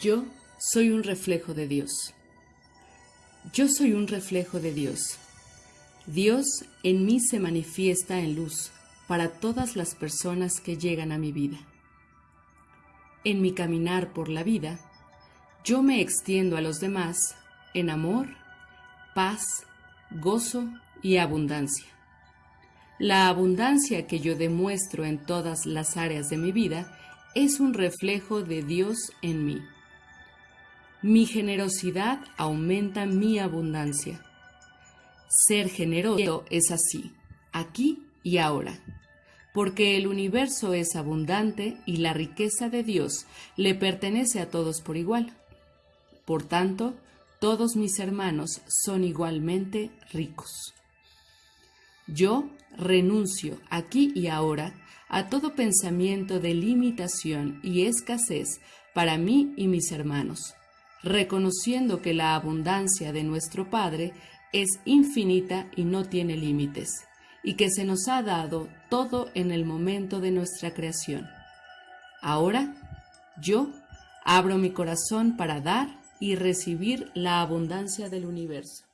Yo soy un reflejo de Dios. Yo soy un reflejo de Dios. Dios en mí se manifiesta en luz para todas las personas que llegan a mi vida. En mi caminar por la vida, yo me extiendo a los demás en amor, paz, gozo y abundancia. La abundancia que yo demuestro en todas las áreas de mi vida es un reflejo de Dios en mí. Mi generosidad aumenta mi abundancia. Ser generoso es así, aquí y ahora, porque el universo es abundante y la riqueza de Dios le pertenece a todos por igual. Por tanto, todos mis hermanos son igualmente ricos. Yo renuncio aquí y ahora a todo pensamiento de limitación y escasez para mí y mis hermanos, reconociendo que la abundancia de nuestro Padre es infinita y no tiene límites, y que se nos ha dado todo en el momento de nuestra creación. Ahora, yo abro mi corazón para dar y recibir la abundancia del universo.